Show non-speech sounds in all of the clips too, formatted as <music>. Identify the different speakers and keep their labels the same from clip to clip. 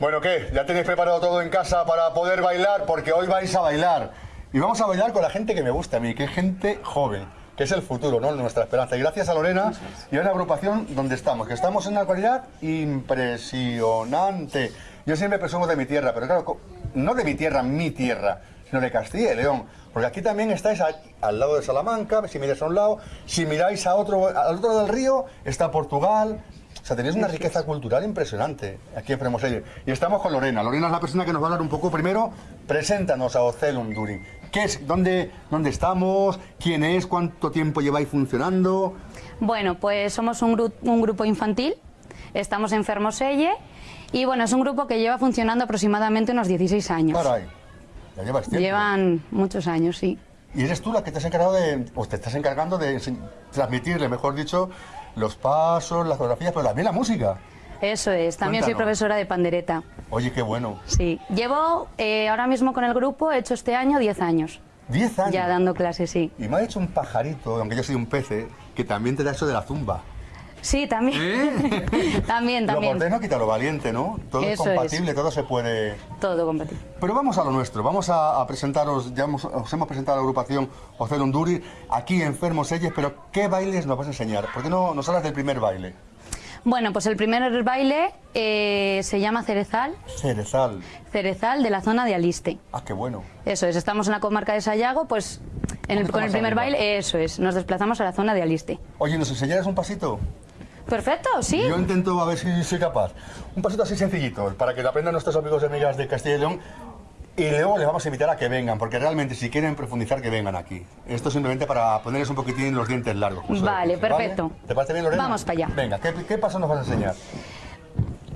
Speaker 1: Bueno, ¿qué? ¿Ya tenéis preparado todo en casa para poder bailar? Porque hoy vais a bailar. Y vamos a bailar con la gente que me gusta a mí, que es gente joven, que es el futuro, ¿no? Nuestra esperanza. Y gracias a Lorena y a una agrupación donde estamos, que estamos en una calidad impresionante. Yo siempre presumo de mi tierra, pero claro, no de mi tierra, mi tierra, sino de Castilla y León. Porque aquí también estáis a- al lado de Salamanca, si miráis a un lado, si miráis a otro, al otro lado del río, está Portugal. Sea, tenéis una riqueza cultural impresionante aquí en Fremoselle. Y estamos con Lorena. Lorena es la persona que nos va a hablar un poco primero. Preséntanos a Ocelum Durin. ¿Qué es? ¿Dónde, ¿Dónde estamos? ¿Quién es? ¿Cuánto tiempo lleváis funcionando?
Speaker 2: Bueno, pues somos un, gru- un grupo infantil, estamos en Fermoselle y bueno, es un grupo que lleva funcionando aproximadamente unos 16 años.
Speaker 1: Caray, ya llevas tiempo.
Speaker 2: Llevan muchos años, sí.
Speaker 1: Y eres tú la que te has encargado de, o te estás encargando de transmitirle, mejor dicho, los pasos, las coreografías, pero también la música.
Speaker 2: Eso es, también soy profesora de pandereta.
Speaker 1: Oye, qué bueno.
Speaker 2: Sí, llevo eh, ahora mismo con el grupo, he hecho este año 10 años,
Speaker 1: Diez años.
Speaker 2: ya dando clases, sí.
Speaker 1: Y me ha hecho un pajarito, aunque yo soy un pece, que también te da eso de la zumba.
Speaker 2: Sí, también.
Speaker 1: ¿Eh? <laughs>
Speaker 2: también,
Speaker 1: Lo
Speaker 2: también.
Speaker 1: cortés no quita lo valiente, ¿no? Todo es
Speaker 2: Eso es.
Speaker 1: compatible, todo se puede...
Speaker 2: Todo compatible.
Speaker 1: Pero vamos a lo nuestro, vamos a, a presentaros, ya hemos- os hemos presentado a la agrupación Ocelum Duri, aquí en Fermoselles, pero ¿qué bailes nos vas a enseñar? ¿Por qué no nos hablas del primer baile?
Speaker 2: Bueno, pues el primer baile eh, se llama Cerezal,
Speaker 1: Cerezal.
Speaker 2: Cerezal de la zona de Aliste.
Speaker 1: Ah, qué bueno.
Speaker 2: Eso es, estamos en la comarca de Sayago, pues en el- con el primer baile, eso es, nos desplazamos a la zona de Aliste.
Speaker 1: Oye, ¿nos enseñarás un pasito?
Speaker 2: Perfecto, sí.
Speaker 1: Yo intento a ver si soy capaz. Un pasito así sencillito, para que lo aprendan nuestros amigos y amigas de Castilla y León. Y luego les vamos a invitar a que vengan, porque realmente si quieren profundizar, que vengan aquí. Esto simplemente para ponerles un poquitín los dientes largos. suele
Speaker 2: Vale, perfecto.
Speaker 1: ¿Te parece bien, Lorena?
Speaker 2: Vamos para allá.
Speaker 1: Venga, ¿qué, qué paso nos vas a enseñar?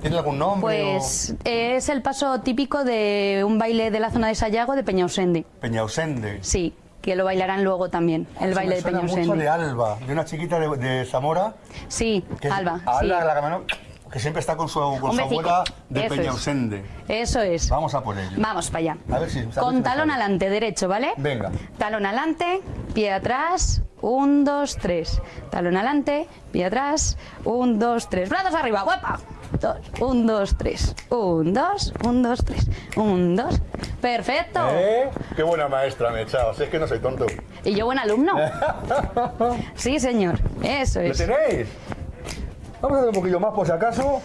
Speaker 1: ¿Tiene algún nombre?
Speaker 2: Pues eh, es el paso típico de un baile de la zona de Sayago de Peñausende.
Speaker 1: Peñausende.
Speaker 2: Sí, que lo bailarán luego también, el baile
Speaker 1: me
Speaker 2: de
Speaker 1: suena mucho de Alba, de una chiquita de, de Zamora.
Speaker 2: Sí,
Speaker 1: Que
Speaker 2: Alba.
Speaker 1: Alba,
Speaker 2: sí.
Speaker 1: la que, siempre está con su, con su abuela de
Speaker 2: Eso es.
Speaker 1: Peñausende.
Speaker 2: Eso es.
Speaker 1: Vamos a por ello.
Speaker 2: Vamos para allá.
Speaker 1: A ver si-
Speaker 2: Con talón adelante, derecho, ¿vale?
Speaker 1: Venga.
Speaker 2: Talón adelante, pie atrás, un, dos, tres. Talón adelante, pie atrás, un, dos, tres. Brazos arriba, guapa. Dos, un, dos, tres. Un, dos, un, dos, tres. Un, dos. Perfecto.
Speaker 1: ¿Eh? Qué buena maestra me he echado, si es que no soy tonto.
Speaker 2: Y yo buen alumno. <laughs> Sí, señor. Eso
Speaker 1: ¿Lo
Speaker 2: es.
Speaker 1: tenéis? Vamos a hacer un poquillo más por si acaso.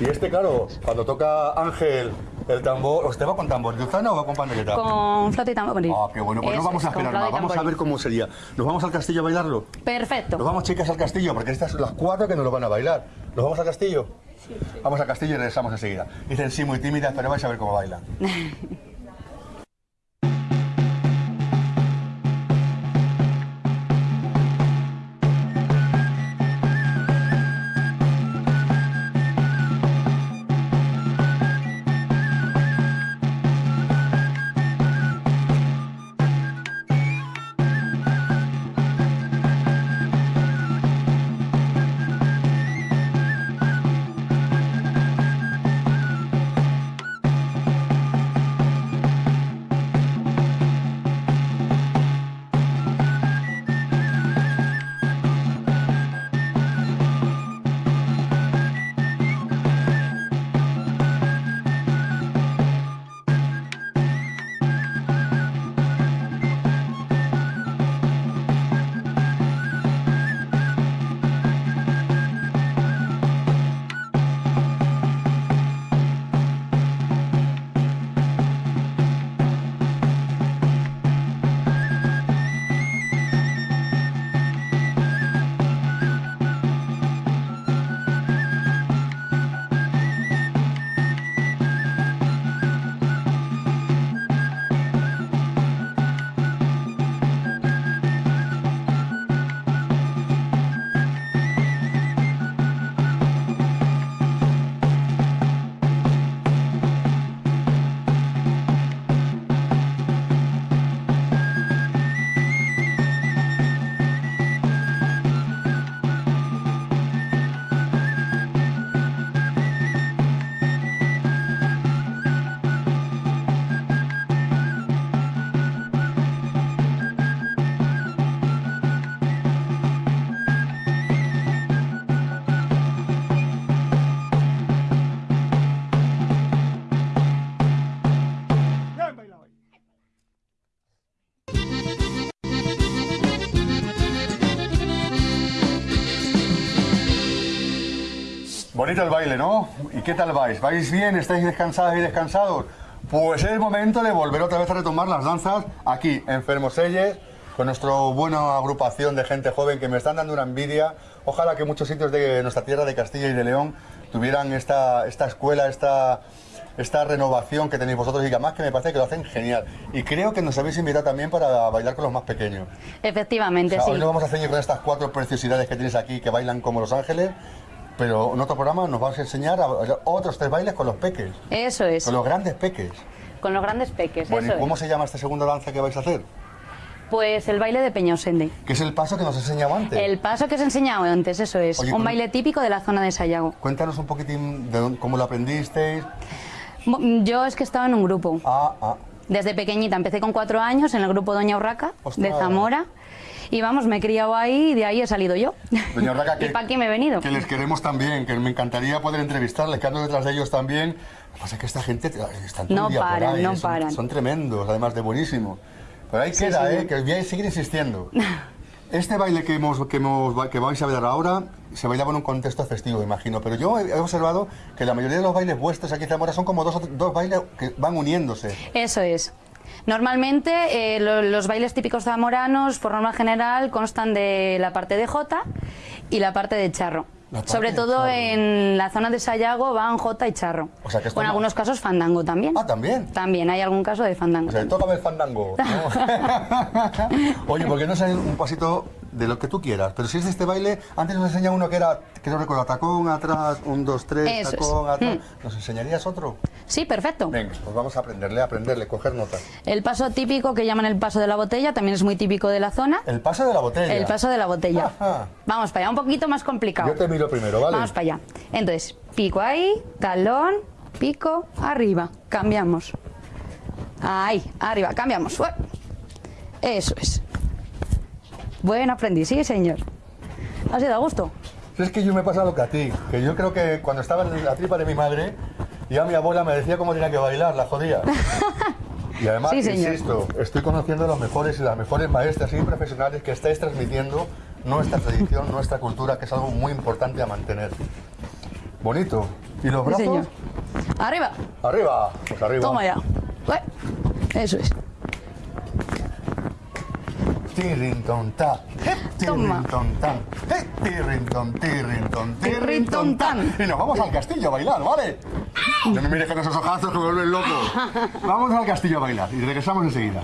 Speaker 1: Y este, claro, cuando toca Ángel el tambor, ¿os te va con tambor o va con pandereta?
Speaker 2: Con flauta y tambor.
Speaker 1: Ah, qué bueno, pues no vamos a
Speaker 2: es,
Speaker 1: esperar más, vamos a ver cómo sería. ¿Nos vamos al castillo a bailarlo?
Speaker 2: Perfecto.
Speaker 1: Nos vamos, chicas, al castillo, porque estas son las cuatro que nos lo van a bailar. ¿Nos vamos al castillo? Vamos al castillo y regresamos enseguida. Dicen sí, muy tímidas, pero vais a ver cómo bailan. <laughs> Bonito el baile, ¿no? ¿Y qué tal vais? ¿Vais bien? ¿Estáis descansadas y descansados? Pues es el momento de volver otra vez a retomar las danzas aquí, en Fermoselles, con nuestra buena agrupación de gente joven que me están dando una envidia. Ojalá que muchos sitios de nuestra tierra de Castilla y de León tuvieran esta, esta escuela, esta, esta renovación que tenéis vosotros y que además que me parece que lo hacen genial. Y creo que nos habéis invitado también para bailar con los más pequeños.
Speaker 2: Efectivamente,
Speaker 1: O sea,
Speaker 2: sí.
Speaker 1: Hoy nos vamos a ceñir con estas cuatro preciosidades que tienes aquí que bailan como Los Ángeles, pero en otro programa nos vas a enseñar a otros tres bailes con los peques,
Speaker 2: Eso es.
Speaker 1: con los grandes peques.
Speaker 2: Con los grandes peques,
Speaker 1: Bueno,
Speaker 2: eso
Speaker 1: ¿y cómo
Speaker 2: es.
Speaker 1: se llama esta segunda danza que vais a hacer?
Speaker 2: Pues el baile de Peñosende.
Speaker 1: Que es el paso que nos enseñaba antes.
Speaker 2: El paso que os he enseñado antes, eso es.
Speaker 1: Oye,
Speaker 2: un baile típico de la zona de Sayago.
Speaker 1: Cuéntanos un poquitín de dónde- cómo lo aprendisteis.
Speaker 2: Yo es que estaba en un grupo.
Speaker 1: Ah, ah.
Speaker 2: Desde pequeñita, empecé con cuatro años en el grupo Doña Urraca,
Speaker 1: Ostras.
Speaker 2: de Zamora. Y vamos, me he criado ahí y de ahí he salido yo.
Speaker 1: Doña Urraca, <laughs>
Speaker 2: y para aquí me he venido.
Speaker 1: Que les queremos también, que me encantaría poder entrevistarles, que ando detrás de ellos también. Lo que pasa es que esta gente eh, están todo
Speaker 2: No
Speaker 1: día por
Speaker 2: paran,
Speaker 1: ahí,
Speaker 2: no
Speaker 1: son,
Speaker 2: paran.
Speaker 1: son tremendos, además de buenísimos. Pero ahí queda,
Speaker 2: sí.
Speaker 1: ¿eh? Que voy a seguir insistiendo. <laughs> Este baile que, hemos, que, hemos, que vais a ver ahora se bailaba en un contexto festivo, imagino. Pero yo he observado que la mayoría de los bailes vuestros aquí en Zamora son como dos, dos bailes que van uniéndose.
Speaker 2: Eso es. Normalmente eh, lo- los bailes típicos zamoranos, por norma general, constan de la parte de jota y la parte de charro. Sobre todo en la zona de Sayago van jota y charro.
Speaker 1: O sea que esto
Speaker 2: en
Speaker 1: no-
Speaker 2: algunos casos fandango también.
Speaker 1: Ah, ¿también?
Speaker 2: También hay algún caso de fandango.
Speaker 1: O sea, toca ver fandango. ¿no? <laughs> <laughs> Oye, ¿por qué no es un pasito de lo que tú quieras? Pero si es de este baile, antes nos enseñaba uno que era, que no recuerdo, tacón atrás, un, dos, tres,
Speaker 2: Eso es.
Speaker 1: Tacón atrás. ¿Nos enseñarías otro?
Speaker 2: Sí, perfecto.
Speaker 1: Venga, pues vamos a aprenderle, a aprenderle, coger notas.
Speaker 2: El paso típico que llaman el paso de la botella también es muy típico de la zona.
Speaker 1: El paso de la botella.
Speaker 2: El paso de la botella.
Speaker 1: Ajá.
Speaker 2: Vamos para allá, un poquito más complicado.
Speaker 1: Yo te miro primero, ¿vale?
Speaker 2: Vamos para allá. Entonces, pico ahí, talón, pico, arriba. Cambiamos. Ahí, arriba, cambiamos. Eso es. Buen aprendiz, sí, señor. ¿Ha sido a gusto?
Speaker 1: Es que yo me he pasado que a ti, que yo creo que cuando estaba en la tripa de mi madre, ya mi abuela me decía cómo tenía que bailar, la jodía. <laughs> Y además,
Speaker 2: Sí,
Speaker 1: insisto, estoy conociendo a los mejores y las mejores maestras y profesionales que estáis transmitiendo nuestra tradición, nuestra cultura, que es algo muy importante a mantener. Bonito. ¿Y los
Speaker 2: Sí,
Speaker 1: brazos?
Speaker 2: señor. Arriba.
Speaker 1: Arriba. Pues arriba.
Speaker 2: Toma ya. Eso es.
Speaker 1: Ta. Tan. tan. Y nos vamos al castillo a bailar, ¿vale? No me mires con esos ojazos que me vuelven loco. <laughs> Vamos al castillo a bailar y regresamos enseguida.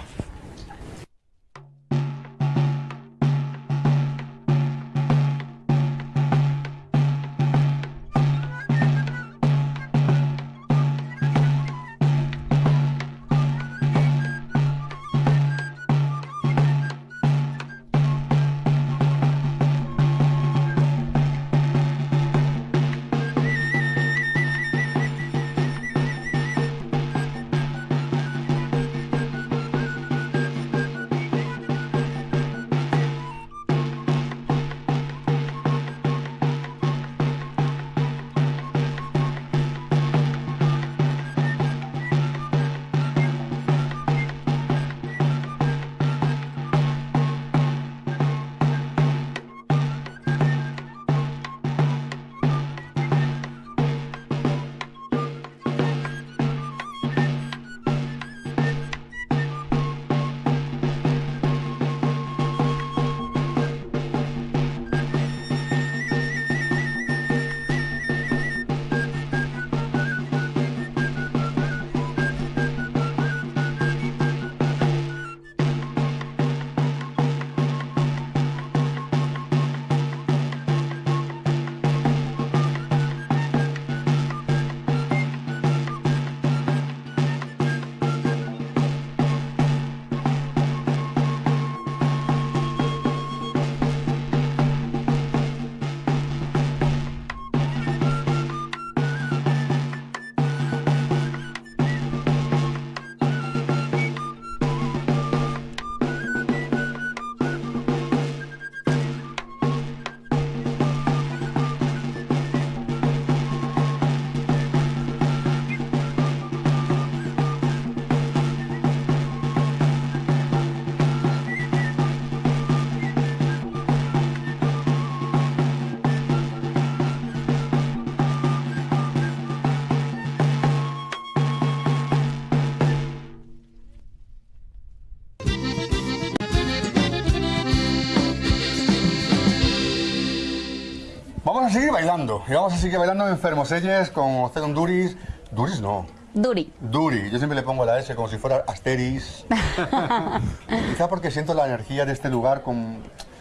Speaker 1: Seguir bailando. Y vamos a seguir bailando en Fermoselles con Cedon Duris. Duris no.
Speaker 2: Duri.
Speaker 1: Duri. Yo siempre le pongo la S como si fuera Asteris. <laughs> Quizá porque siento la energía de este lugar con,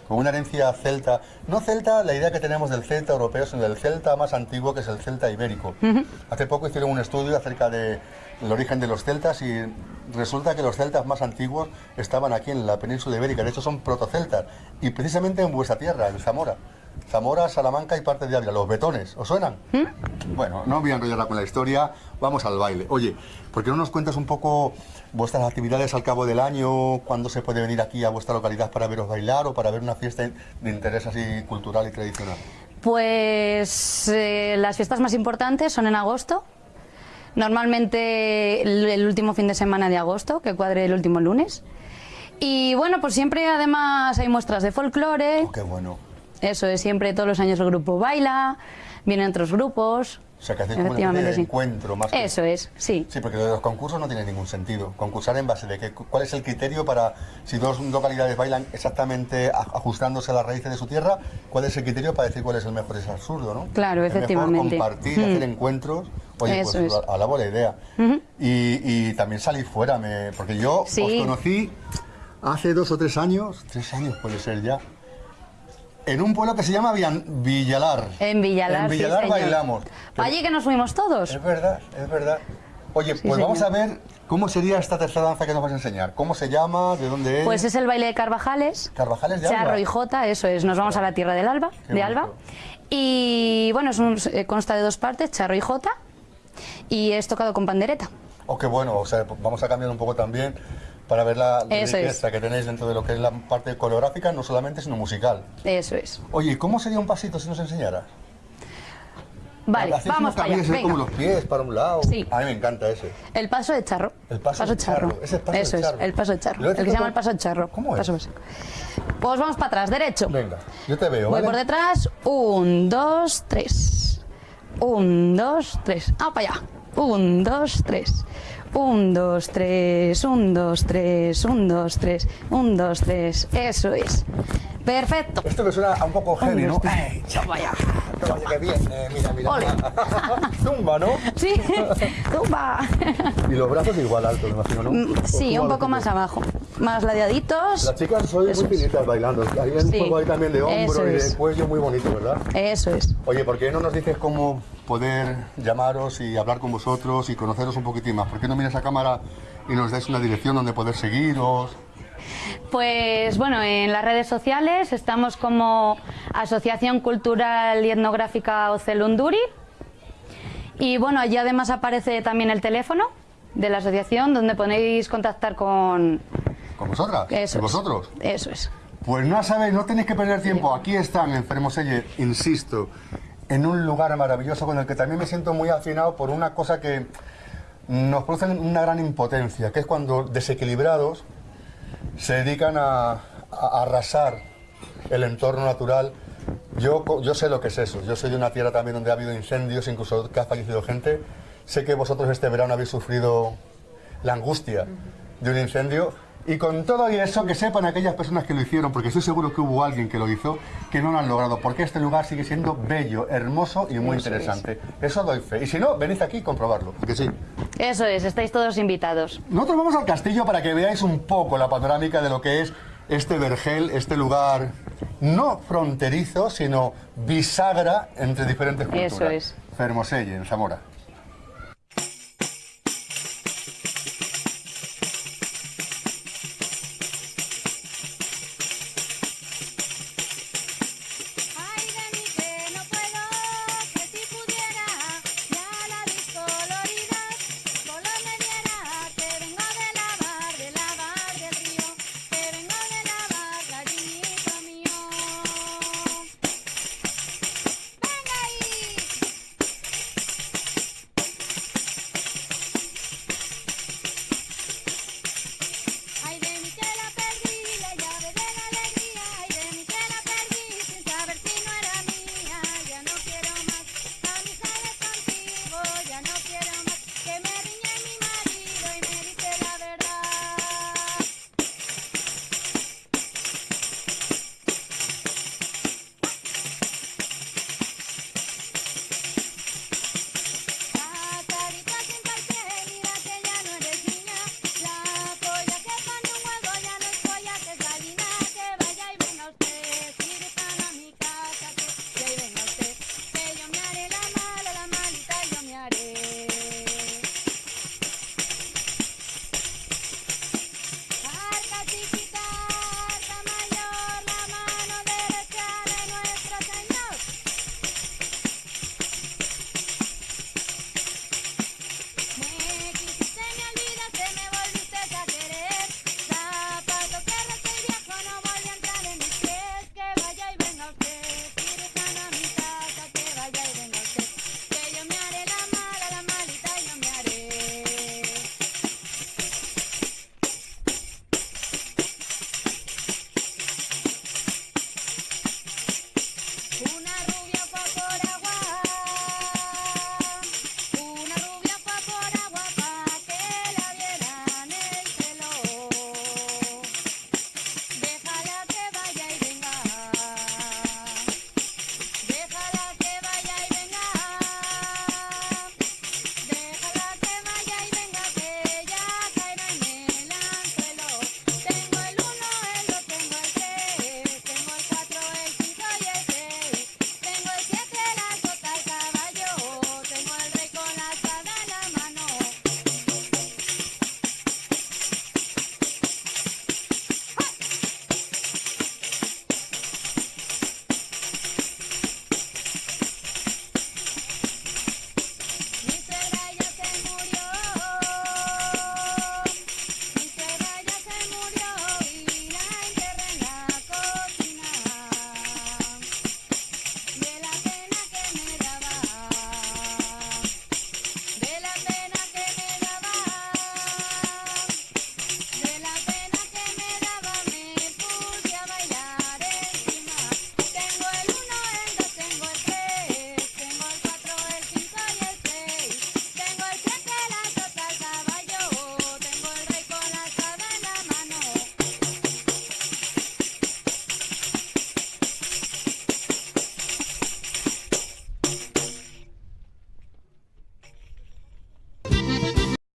Speaker 1: con una herencia celta. No celta, la idea que tenemos del celta europeo, sino del celta más antiguo, que es el celta ibérico. Hace poco hicieron un estudio acerca del origen de los celtas y resulta que los celtas más antiguos estaban aquí en la península ibérica. De hecho, son protoceltas. Y precisamente en vuestra tierra, en Zamora. Zamora, Salamanca y parte de Ávila, los betones, ¿os suenan? Bueno, no voy a enrollarla con la historia, vamos al baile. Oye, ¿por qué no nos cuentas un poco vuestras actividades al cabo del año? ¿Cuándo se puede venir aquí a vuestra localidad para veros bailar o para ver una fiesta de interés así cultural y tradicional?
Speaker 2: Pues eh, las fiestas más importantes son en agosto. Normalmente el, el último fin de semana de agosto, que cuadre el último lunes. Y bueno, pues siempre además hay muestras de folclore.
Speaker 1: Oh, qué bueno.
Speaker 2: Eso es, siempre todos los años el grupo baila, vienen otros grupos.
Speaker 1: O sea, que hacéis como una encuentro más que-
Speaker 2: Eso es, sí.
Speaker 1: Sí, porque lo de los concursos no tiene ningún sentido. Concursar en base de qué, cuál es el criterio para, si dos localidades bailan exactamente ajustándose a las raíces de su tierra, cuál es el criterio para decir cuál es el mejor. Es absurdo, ¿no?
Speaker 2: Claro,
Speaker 1: Es mejor
Speaker 2: efectivamente.
Speaker 1: compartir,
Speaker 2: Mm.
Speaker 1: hacer encuentros. Oye,
Speaker 2: Eso
Speaker 1: pues
Speaker 2: es.
Speaker 1: alabo la idea. y, y también salir fuera, me- porque yo
Speaker 2: Sí.
Speaker 1: os conocí hace dos o tres años, tres años puede ser ya, en un pueblo que se llama Villalar.
Speaker 2: En Villalar,
Speaker 1: En Villalar bailamos.
Speaker 2: Allí que nos fuimos todos.
Speaker 1: Es verdad, es verdad. Oye, pues vamos a ver cómo sería esta tercera danza que nos vas a enseñar. ¿Cómo se llama? ¿De dónde es?
Speaker 2: Pues es el baile de Carvajales.
Speaker 1: Carvajales de Alba.
Speaker 2: Charro y Jota, eso es. Nos vamos a la tierra del Alba,
Speaker 1: Qué
Speaker 2: de Alba. Y bueno, es un- eh, consta de dos partes, charro y Jota. Y es tocado con pandereta.
Speaker 1: Oh, qué bueno. O sea, vamos a cambiar un poco también para ver la
Speaker 2: Eso
Speaker 1: riqueza que tenéis dentro de lo que es la parte coreográfica, no solamente, sino musical.
Speaker 2: Eso es.
Speaker 1: Oye, ¿y ¿cómo sería un pasito si nos enseñaras?
Speaker 2: Vale,
Speaker 1: Hacéis
Speaker 2: vamos para allá.
Speaker 1: ¿eh? como
Speaker 2: Venga.
Speaker 1: los pies para un lado.
Speaker 2: Sí.
Speaker 1: A mí me encanta ese.
Speaker 2: El paso de charro.
Speaker 1: El paso de charro. Ese es paso de
Speaker 2: Eso
Speaker 1: charro.
Speaker 2: es, el paso de charro. El que se llama el paso de charro.
Speaker 1: ¿Cómo es?
Speaker 2: Paso, paso. Pues vamos para atrás, derecho.
Speaker 1: Venga, yo te veo,
Speaker 2: Voy
Speaker 1: ¿vale?
Speaker 2: por detrás. Un, dos, tres. Un, dos, tres. Ah, para allá. Un, dos, tres. Un, dos, tres. Un, dos, tres. Un, dos, tres. Un, dos, tres. Eso es. Perfecto.
Speaker 1: Esto que suena a un poco heavy, ¿no?
Speaker 2: dos, tres.
Speaker 1: ¡Ey,
Speaker 2: Vaya.
Speaker 1: ¡Qué bien! Eh, mira, mira.
Speaker 2: Ole. <laughs>
Speaker 1: Zumba, ¿no?
Speaker 2: Sí. <laughs> Tumba.
Speaker 1: Y los brazos igual altos, me imagino, ¿no?
Speaker 2: Mm,
Speaker 1: ¿O
Speaker 2: Sí, un poco más abajo. Más ladeaditos.
Speaker 1: Las chicas
Speaker 2: Eso
Speaker 1: muy finitas bailando. Hay un
Speaker 2: Sí,
Speaker 1: juego ahí también de hombro y de cuello muy bonito, ¿verdad?
Speaker 2: Eso es.
Speaker 1: Oye, ¿por qué no nos dices cómo poder llamaros y hablar con vosotros y conoceros un poquitín más? ¿Por qué no miras a cámara y nos dais una dirección donde poder seguiros?
Speaker 2: Pues bueno, en las redes sociales estamos como Asociación Cultural y Etnográfica Ocelunduri. Y bueno, allí además aparece también el teléfono de la asociación donde podéis contactar con
Speaker 1: ¿Con vosotras?
Speaker 2: eso.
Speaker 1: ¿Con
Speaker 2: es.
Speaker 1: vosotros?
Speaker 2: Eso es.
Speaker 1: Pues no sabéis, no tenéis que perder tiempo. Aquí están en Fermoselle, insisto, en un lugar maravilloso con el que también me siento muy afinado por una cosa que nos produce una gran impotencia, que es cuando desequilibrados se dedican a, arrasar el entorno natural. Yo, yo sé lo que es eso. Yo soy de una tierra también donde ha habido incendios, incluso que ha fallecido gente. Sé que vosotros este verano habéis sufrido la angustia de un incendio. Y con todo y eso, que sepan aquellas personas que lo hicieron, porque estoy seguro que hubo alguien que lo hizo, que no lo han logrado, porque este lugar sigue siendo bello, hermoso y muy
Speaker 2: Eso
Speaker 1: interesante. Eso doy fe. Y si no, venid aquí y comprobarlo, porque sí.
Speaker 2: Eso es, estáis todos invitados.
Speaker 1: Nosotros vamos al castillo para que veáis un poco la panorámica de lo que es este vergel, este lugar no fronterizo, sino bisagra entre diferentes culturas.
Speaker 2: Eso es.
Speaker 1: Fermoselle, en Zamora.